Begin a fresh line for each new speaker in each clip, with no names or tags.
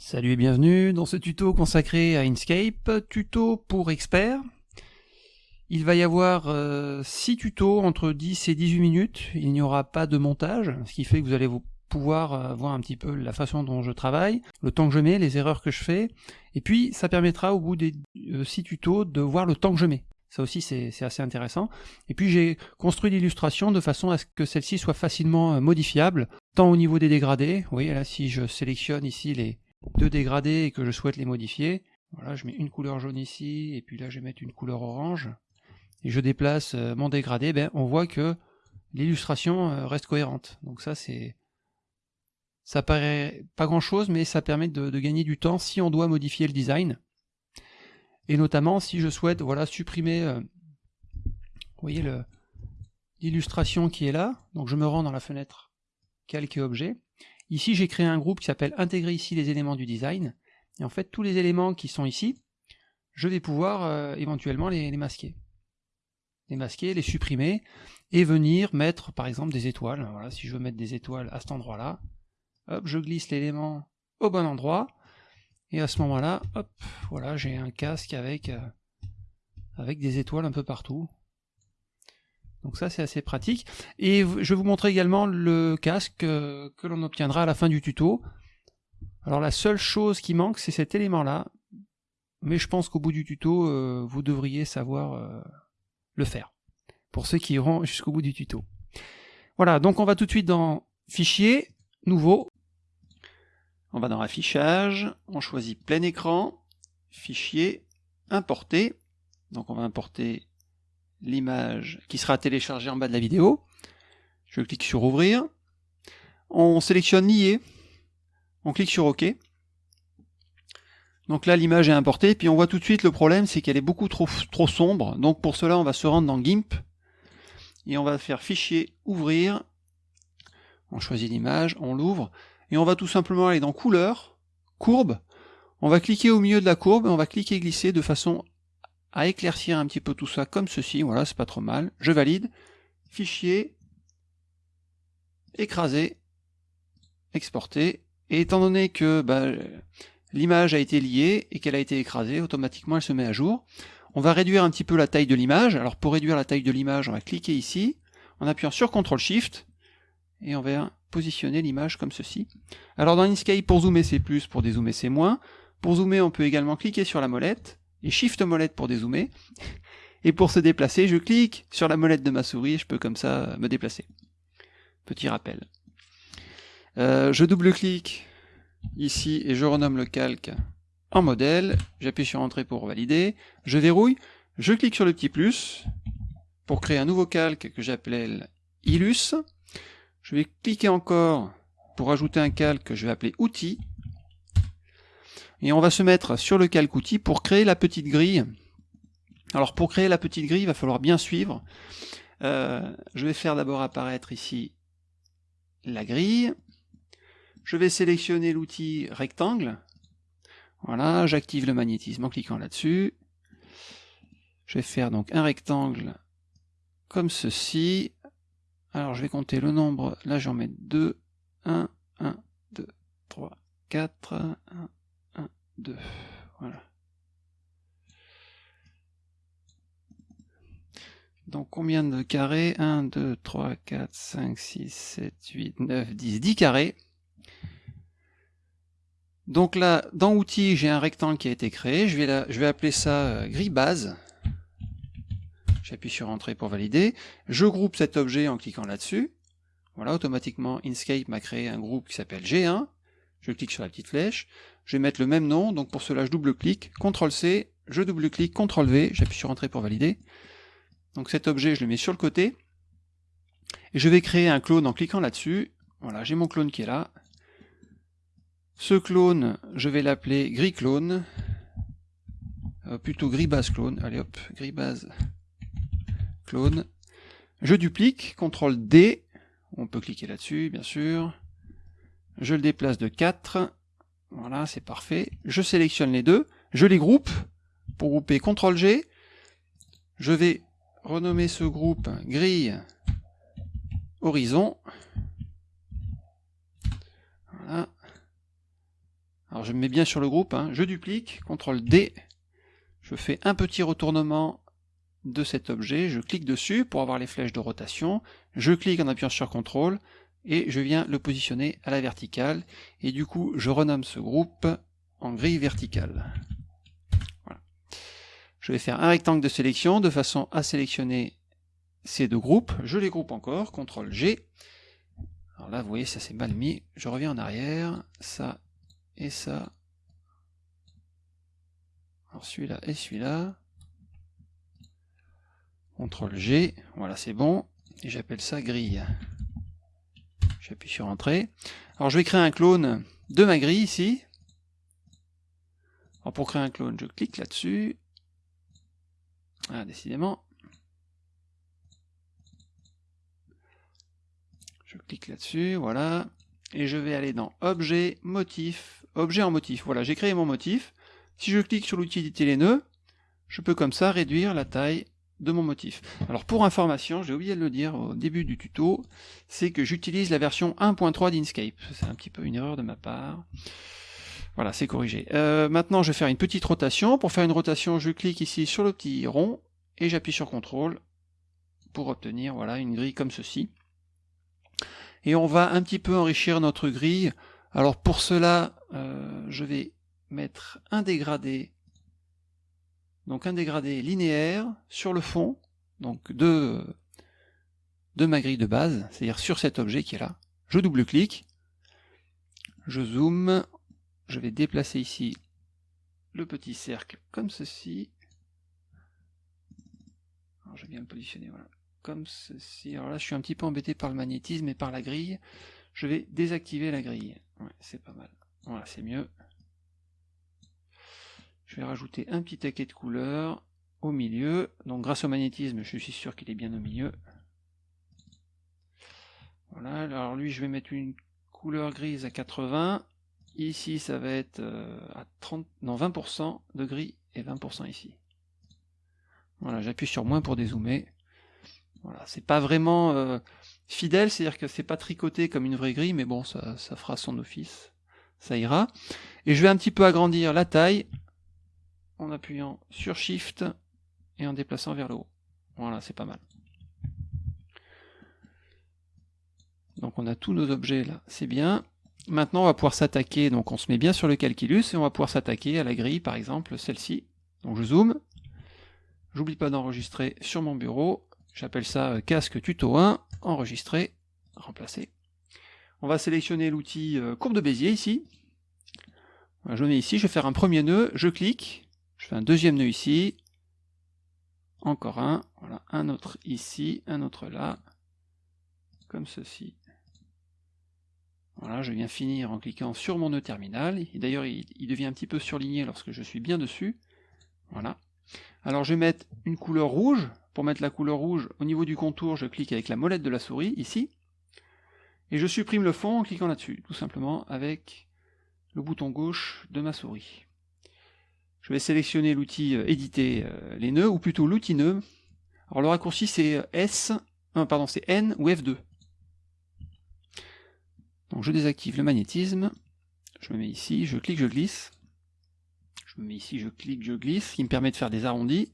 Salut et bienvenue dans ce tuto consacré à Inkscape, tuto pour experts. Il va y avoir 6 euh, tutos entre 10 et 18 minutes, il n'y aura pas de montage, ce qui fait que vous allez vous pouvoir euh, voir un petit peu la façon dont je travaille, le temps que je mets, les erreurs que je fais, et puis ça permettra au bout des 6 euh, tutos de voir le temps que je mets. Ça aussi c'est assez intéressant. Et puis j'ai construit l'illustration de façon à ce que celle-ci soit facilement modifiable, tant au niveau des dégradés, vous voyez là si je sélectionne ici les, deux dégradés et que je souhaite les modifier, voilà, je mets une couleur jaune ici, et puis là je vais mettre une couleur orange, et je déplace euh, mon dégradé, ben, on voit que l'illustration euh, reste cohérente. Donc ça c'est... Ça paraît pas grand chose, mais ça permet de, gagner du temps si on doit modifier le design. Et notamment si je souhaite voilà, supprimer, euh, vous voyez l'illustration qui est là, donc je me rends dans la fenêtre calque et objet, Ici, j'ai créé un groupe qui s'appelle Intégrer ici les éléments du design. Et en fait, tous les éléments qui sont ici, je vais pouvoir euh, éventuellement les, masquer. Les masquer, les supprimer, et venir mettre par exemple des étoiles. Voilà, si je veux mettre des étoiles à cet endroit-là, hop, je glisse l'élément au bon endroit, et à ce moment-là, hop, voilà, j'ai un casque avec, euh, avec des étoiles un peu partout. Donc ça c'est assez pratique. Et je vais vous montrer également le casque euh, que l'on obtiendra à la fin du tuto. Alors la seule chose qui manque c'est cet élément là. Mais je pense qu'au bout du tuto, euh, vous devriez savoir euh, le faire. Pour ceux qui iront jusqu'au bout du tuto. Voilà, donc on va tout de suite dans Fichier, Nouveau. On va dans Affichage, on choisit plein écran, Fichier, Importer. Donc on va importer l'image qui sera téléchargée en bas de la vidéo. Je clique sur ouvrir. On sélectionne lier. On clique sur OK. Donc là l'image est importée, puis on voit tout de suite le problème c'est qu'elle est beaucoup trop, sombre. Donc pour cela on va se rendre dans GIMP et on va faire fichier ouvrir. On choisit l'image, on l'ouvre et on va tout simplement aller dans couleur, courbe. On va cliquer au milieu de la courbe et on va cliquer glisser de façon à éclaircir un petit peu tout ça comme ceci, voilà, c'est pas trop mal. Je valide, fichier, écraser, exporter, et étant donné que bah, l'image a été liée et qu'elle a été écrasée, automatiquement elle se met à jour. On va réduire un petit peu la taille de l'image, alors pour réduire la taille de l'image, on va cliquer ici, en appuyant sur CTRL SHIFT, et on va positionner l'image comme ceci. Alors dans Inkscape, pour zoomer c'est plus, pour dézoomer c'est moins. Pour zoomer, on peut également cliquer sur la molette, et Shift molette pour dézoomer. Et pour se déplacer, je clique sur la molette de ma souris, je peux comme ça me déplacer. Petit rappel. Euh, je double-clique ici et je renomme le calque en modèle. J'appuie sur Entrée pour valider. Je verrouille. Je clique sur le petit plus pour créer un nouveau calque que j'appelle Illus. Je vais cliquer encore pour ajouter un calque que je vais appeler Outils et on va se mettre sur le calque outil pour créer la petite grille. Alors pour créer la petite grille, il va falloir bien suivre. Euh, je vais faire d'abord apparaître ici la grille. Je vais sélectionner l'outil rectangle. Voilà, j'active le magnétisme en cliquant là-dessus. Je vais faire donc un rectangle comme ceci. Alors je vais compter le nombre, là j'en mets 2, 1, 1, 2, 3, 4, 1, 2. Voilà. Donc combien de carrés? 1, 2, 3, 4, 5, 6, 7, 8, 9, 10, 10 carrés. Donc là, dans outils, j'ai un rectangle qui a été créé. Je vais, appeler ça euh, grille base. J'appuie sur Entrée pour valider. Je groupe cet objet en cliquant là-dessus. Voilà, automatiquement, Inkscape m'a créé un groupe qui s'appelle G1. Je clique sur la petite flèche. Je vais mettre le même nom, donc pour cela je double-clique, CTRL-C, je double-clique, CTRL-V, j'appuie sur Entrée pour valider. Donc cet objet, je le mets sur le côté. Et je vais créer un clone en cliquant là-dessus. Voilà, j'ai mon clone qui est là. Ce clone, je vais l'appeler gris clone. Euh, plutôt gris base clone. Allez hop, gris base clone. Je duplique, CTRL D. On peut cliquer là-dessus, bien sûr. Je le déplace de 4. Voilà, c'est parfait. Je sélectionne les deux, je les groupe. Pour grouper, CTRL G. Je vais renommer ce groupe grille horizon. Voilà. Alors je me mets bien sur le groupe, hein. je duplique, CTRL D, je fais un petit retournement de cet objet, je clique dessus pour avoir les flèches de rotation, je clique en appuyant sur CTRL, et je viens le positionner à la verticale, et du coup je renomme ce groupe en grille verticale. Je vais faire un rectangle de sélection. De façon à sélectionner ces deux groupes, je les groupe encore, CTRL G, alors là vous voyez ça c'est mal mis, je reviens en arrière, ça et ça, alors celui-là et celui-là, CTRL G, voilà c'est bon, et j'appelle ça grille. J'appuie sur Entrée. Alors je vais créer un clone de ma grille ici. Alors pour créer un clone, je clique là-dessus. Ah, décidément. Je clique là-dessus, voilà. Et je vais aller dans Objet, Motif, Objet en motif. Voilà, j'ai créé mon motif. Si je clique sur l'outil éditer les nœuds, je peux comme ça réduire la taille de mon motif. Alors pour information, j'ai oublié de le dire au début du tuto, c'est que j'utilise la version 1.3 d'Inkscape. C'est un petit peu une erreur de ma part. Voilà, c'est corrigé. Euh, maintenant, je vais faire une petite rotation. Pour faire une rotation, je clique ici sur le petit rond et j'appuie sur CTRL pour obtenir voilà une grille comme ceci. Et on va un petit peu enrichir notre grille. Alors pour cela, euh, je vais mettre un dégradé donc un dégradé linéaire sur le fond, donc de, de ma grille de base, c'est-à-dire sur cet objet qui est là. Je double-clique, je zoome, je vais déplacer ici le petit cercle comme ceci. Je vais bien le positionner, voilà, comme ceci. Alors là je suis un petit peu embêté par le magnétisme et par la grille. Je vais désactiver la grille. Ouais, c'est pas mal. Voilà, c'est mieux. Vais rajouter un petit taquet de couleur au milieu. Donc grâce au magnétisme, je suis sûr qu'il est bien au milieu. Voilà, alors lui je vais mettre une couleur grise à 80. Ici ça va être euh, à 30, non 20% de gris et 20% ici. Voilà, j'appuie sur moins pour dézoomer. Voilà, c'est pas vraiment euh, fidèle, c'est-à-dire que c'est pas tricoté comme une vraie grille, mais bon, ça fera son office. Ça ira. Et je vais un petit peu agrandir la taille en appuyant sur Shift et en déplaçant vers le haut. Voilà, c'est pas mal. Donc on a tous nos objets là, c'est bien. Maintenant on va pouvoir s'attaquer, donc on se met bien sur le calculus et on va pouvoir s'attaquer à la grille par exemple, celle-ci. Donc je zoome, j'oublie pas d'enregistrer sur mon bureau, j'appelle ça euh, casque tuto 1, enregistrer, remplacer. On va sélectionner l'outil euh, courbe de Bézier ici. Je mets ici, je vais faire un premier nœud, je clique, je fais un deuxième nœud ici, encore un, voilà, un autre ici, un autre là, comme ceci. Voilà, je viens finir en cliquant sur mon nœud terminal, d'ailleurs il, devient un petit peu surligné lorsque je suis bien dessus. Voilà. Alors je vais mettre une couleur rouge, pour mettre la couleur rouge au niveau du contour, je clique avec la molette de la souris, ici, et je supprime le fond en cliquant là-dessus, tout simplement avec le bouton gauche de ma souris. Je vais sélectionner l'outil euh, éditer euh, les nœuds, ou plutôt l'outil nœud. Alors le raccourci c'est euh, S, pardon, c'est N ou F2. Donc je désactive le magnétisme, je me mets ici, je clique, je glisse. Je me mets ici, je clique, je glisse, qui me permet de faire des arrondis.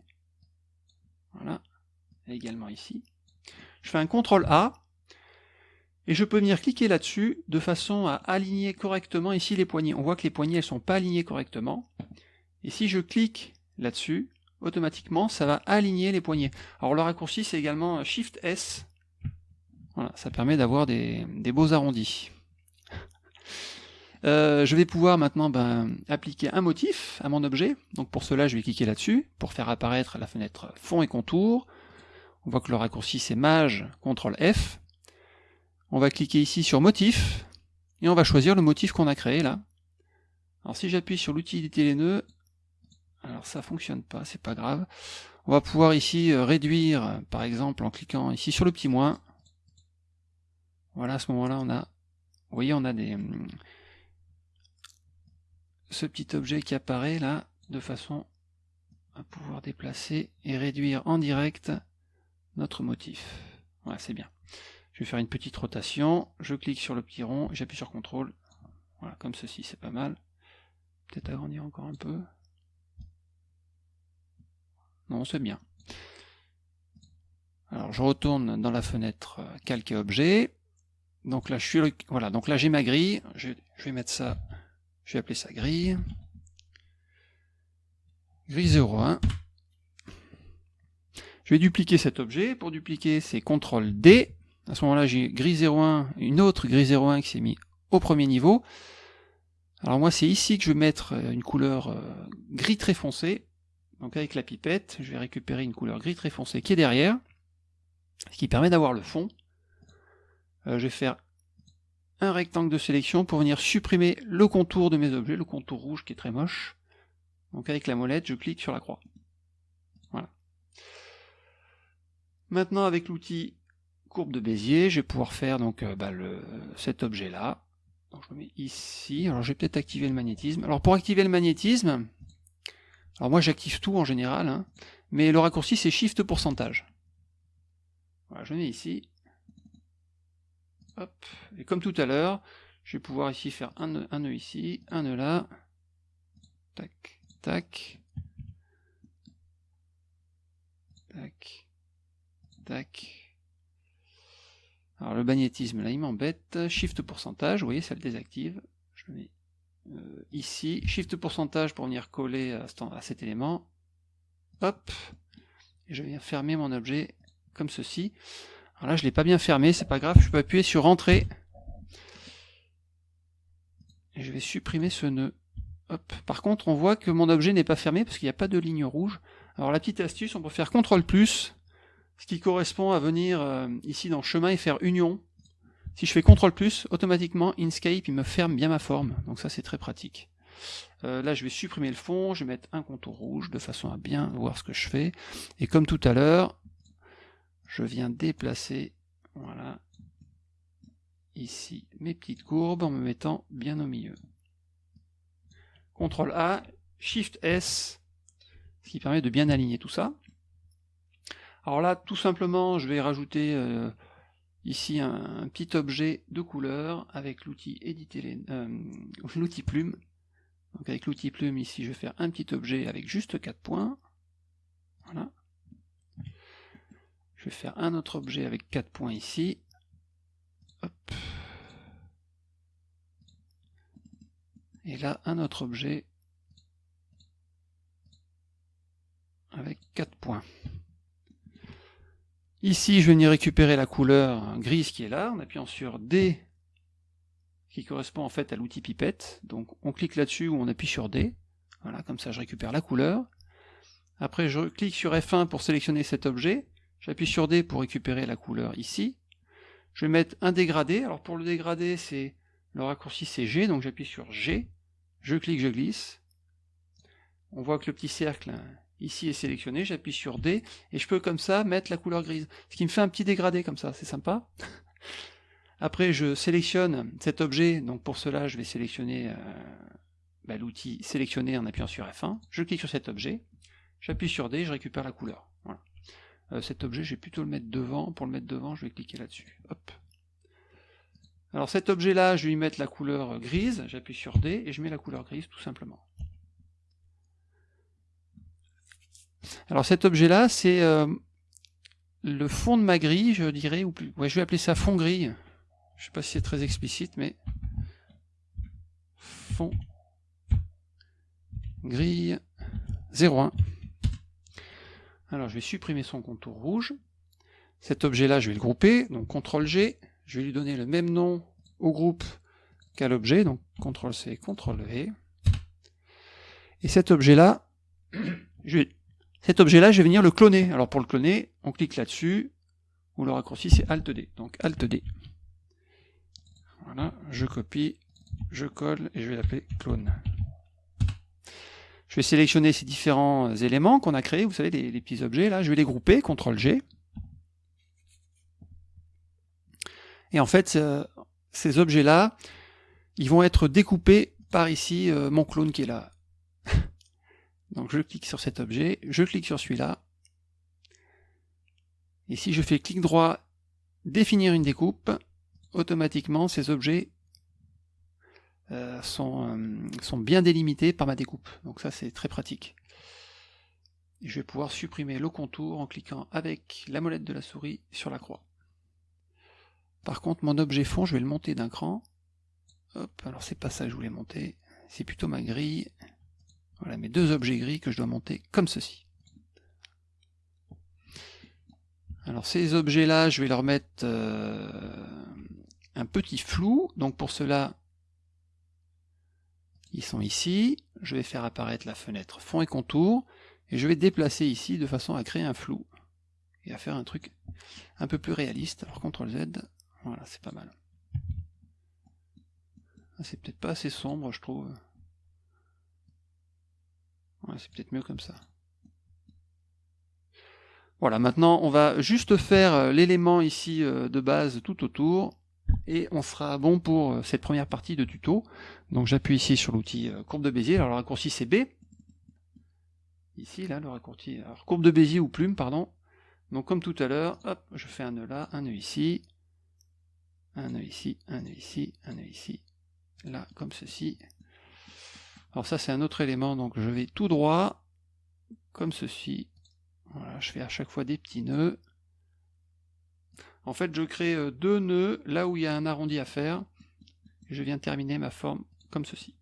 Voilà, également ici. Je fais un CTRL A, et je peux venir cliquer là-dessus de façon à aligner correctement ici les poignées. On voit que les poignées elles sont pas alignées correctement. Et si je clique là-dessus, automatiquement, ça va aligner les poignets. Alors le raccourci, c'est également Shift S. Voilà, ça permet d'avoir des, beaux arrondis. Euh, je vais pouvoir maintenant ben, appliquer un motif à mon objet. Donc pour cela, je vais cliquer là-dessus pour faire apparaître la fenêtre fond et contour. On voit que le raccourci c'est Maj, CTRL F. On va cliquer ici sur motif et on va choisir le motif qu'on a créé là. Alors si j'appuie sur l'outil éditer les nœuds, alors ça fonctionne pas, c'est pas grave. On va pouvoir ici euh, réduire, par exemple, en cliquant ici sur le petit moins. Voilà, à ce moment-là, on a, vous voyez, on a des, hum, ce petit objet qui apparaît là, de façon à pouvoir déplacer et réduire en direct notre motif. Voilà, c'est bien. Je vais faire une petite rotation, je clique sur le petit rond, j'appuie sur CTRL, voilà, comme ceci, c'est pas mal. peut-être agrandir encore un peu. Non, c'est bien. Alors je retourne dans la fenêtre euh, calque objet. Donc là je suis voilà, donc là j'ai ma grille, je, vais mettre ça, je vais appeler ça grille. Grille 01. Je vais dupliquer cet objet. Pour dupliquer, c'est CTRL D. À ce moment-là, j'ai grille 01, une autre grille 01 qui s'est mise au premier niveau. Alors moi, c'est ici que je vais mettre euh, une couleur euh, gris très foncé. Donc avec la pipette, je vais récupérer une couleur gris très foncé qui est derrière, ce qui permet d'avoir le fond. Euh, je vais faire un rectangle de sélection pour venir supprimer le contour de mes objets, le contour rouge qui est très moche. Donc avec la molette, je clique sur la croix. Voilà. Maintenant avec l'outil courbe de Bézier, je vais pouvoir faire donc bah, le, cet objet là. Je le mets ici. Alors je vais peut-être activer le magnétisme. Alors pour activer le magnétisme, alors moi j'active tout en général, hein, mais le raccourci c'est Shift pourcentage. Voilà, je mets ici. Hop. Et comme tout à l'heure, je vais pouvoir ici faire un nœud, un nœud ici, un nœud là. Tac, tac. Tac. Tac. Alors le magnétisme là il m'embête, shift pourcentage, vous voyez ça le désactive, je mets euh, ici, shift pourcentage pour venir coller à, cet élément, hop, et je viens fermer mon objet comme ceci. Alors là je l'ai pas bien fermé, c'est pas grave, je peux appuyer sur entrée, et je vais supprimer ce nœud. Hop. Par contre on voit que mon objet n'est pas fermé parce qu'il n'y a pas de ligne rouge. Alors la petite astuce, on peut faire CTRL ce qui correspond à venir euh, ici dans chemin et faire union. Si je fais CTRL+, automatiquement Inkscape il me ferme bien ma forme, donc ça c'est très pratique. Euh, là je vais supprimer le fond, je vais mettre un contour rouge de façon à bien voir ce que je fais. Et comme tout à l'heure, je viens déplacer, voilà, ici mes petites courbes en me mettant bien au milieu. CTRL A, SHIFT S, ce qui permet de bien aligner tout ça. Alors là, tout simplement, je vais rajouter euh, ici un, petit objet de couleur avec l'outil éditer euh, l'outil plume. Donc avec l'outil plume ici, je vais faire un petit objet avec juste 4 points. Voilà. Je vais faire un autre objet avec 4 points ici. Et là, un autre objet avec 4 points. Ici, je vais venir récupérer la couleur grise qui est là, en appuyant sur D, qui correspond en fait à l'outil pipette. Donc on clique là-dessus ou on appuie sur D. Voilà, comme ça je récupère la couleur. Après, je clique sur F1 pour sélectionner cet objet. J'appuie sur D pour récupérer la couleur ici. Je vais mettre un dégradé. Alors pour le dégradé, c'est le raccourci c'est G, donc j'appuie sur G. Je clique, je glisse. On voit que le petit cercle ici est sélectionné, j'appuie sur D, et je peux comme ça mettre la couleur grise. Ce qui me fait un petit dégradé comme ça, c'est sympa. Après je sélectionne cet objet, donc pour cela je vais sélectionner euh, bah, l'outil sélectionner en appuyant sur F1, je clique sur cet objet, j'appuie sur D, je récupère la couleur. Euh, cet objet, je vais plutôt le mettre devant, pour le mettre devant, je vais cliquer là-dessus. Alors cet objet-là, je vais lui mettre la couleur grise, j'appuie sur D, et je mets la couleur grise tout simplement. Alors cet objet-là, c'est euh, le fond de ma grille, je dirais, ou plus. Ouais, je vais appeler ça fond grille. Je sais pas si c'est très explicite, mais fond grille 01. Alors je vais supprimer son contour rouge. Cet objet-là, je vais le grouper, donc CTRL G, je vais lui donner le même nom au groupe qu'à l'objet, donc CTRL C, CTRL V. Et cet objet-là, je vais cet objet-là, je vais venir le cloner. Alors pour le cloner, on clique là-dessus, ou le raccourci c'est Alt D. Donc Alt D. Voilà, je copie, je colle et je vais l'appeler clone. Je vais sélectionner ces différents éléments qu'on a créés, vous savez, les, petits objets là, je vais les grouper, CTRL G. Et en fait, ces objets-là, ils vont être découpés par ici euh, mon clone qui est là. Donc je clique sur cet objet, je clique sur celui-là. Et si je fais clic droit, définir une découpe, automatiquement ces objets euh, sont, sont bien délimités par ma découpe. Donc ça c'est très pratique. je vais pouvoir supprimer le contour en cliquant avec la molette de la souris sur la croix. Par contre, mon objet fond, je vais le monter d'un cran. Hop, alors c'est pas ça que je voulais monter, c'est plutôt ma grille. Voilà mes deux objets gris que je dois monter comme ceci. Alors ces objets-là, je vais leur mettre euh, un petit flou. Donc pour cela, ils sont ici. Je vais faire apparaître la fenêtre fond et contour. Et je vais déplacer ici de façon à créer un flou. Et à faire un truc un peu plus réaliste. Alors CTRL Z, voilà, c'est pas mal. Ah, c'est peut-être pas assez sombre, je trouve. C'est peut-être mieux comme ça. Voilà, maintenant on va juste faire euh, l'élément ici euh, de base tout autour et on sera bon pour euh, cette première partie de tuto. Donc j'appuie ici sur l'outil courbe de Bézier, alors le raccourci c'est B. Ici, là, le raccourci, alors courbe de Bézier ou plume, pardon. Donc comme tout à l'heure, hop, je fais un nœud là, un nœud ici, un nœud ici, un nœud ici, un nœud ici, là, comme ceci. Alors ça c'est un autre élément, donc je vais tout droit, comme ceci. Voilà, je fais à chaque fois des petits nœuds. En fait, je crée euh, deux nœuds là où il y a un arrondi à faire. je viens terminer ma forme comme ceci.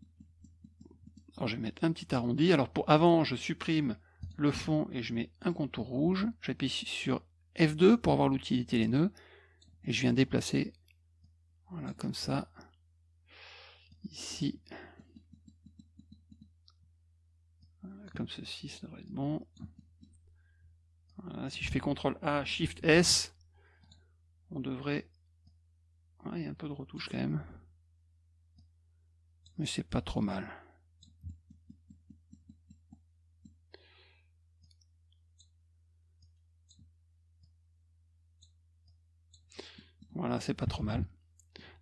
Alors je vais mettre un petit arrondi. Alors pour avant, je supprime le fond et je mets un contour rouge. J'appuie sur F2 pour avoir l'utilité les nœuds. Et je viens déplacer voilà, comme ça. Ici. Comme ceci, ça devrait être bon. Si je fais CTRL A, SHIFT S, on devrait... il y a un peu de retouche quand même. Mais c'est pas trop mal. Voilà, c'est pas trop mal.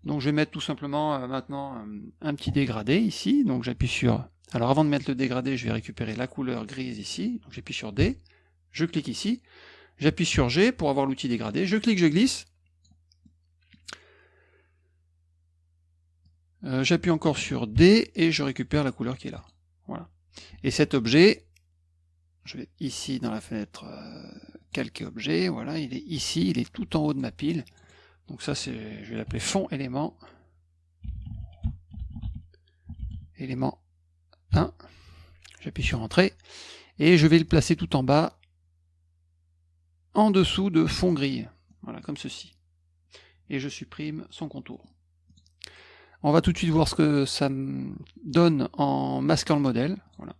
Donc je vais mettre tout simplement euh, maintenant euh, un petit dégradé ici. Donc j'appuie sur... Alors avant de mettre le dégradé, je vais récupérer la couleur grise ici. Donc j'appuie sur D, je clique ici, j'appuie sur G pour avoir l'outil dégradé, je clique, je glisse. Euh, j'appuie encore sur D et je récupère la couleur qui est là. Voilà. Et cet objet, je vais ici dans la fenêtre calquer objet, voilà, il est ici, il est tout en haut de ma pile. Donc ça, c'est, je vais l'appeler fond élément. Élément 1. J'appuie sur Entrée. Et je vais le placer tout en bas, en dessous de fond gris. Voilà, comme ceci. Et je supprime son contour. On va tout de suite voir ce que ça donne en masquant le modèle. Voilà.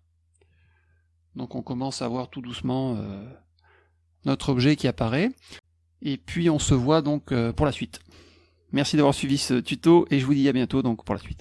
Donc on commence à voir tout doucement euh, notre objet qui apparaît. Et puis on se voit donc euh, pour la suite. Merci d'avoir suivi ce tuto et je vous dis à bientôt donc pour la suite.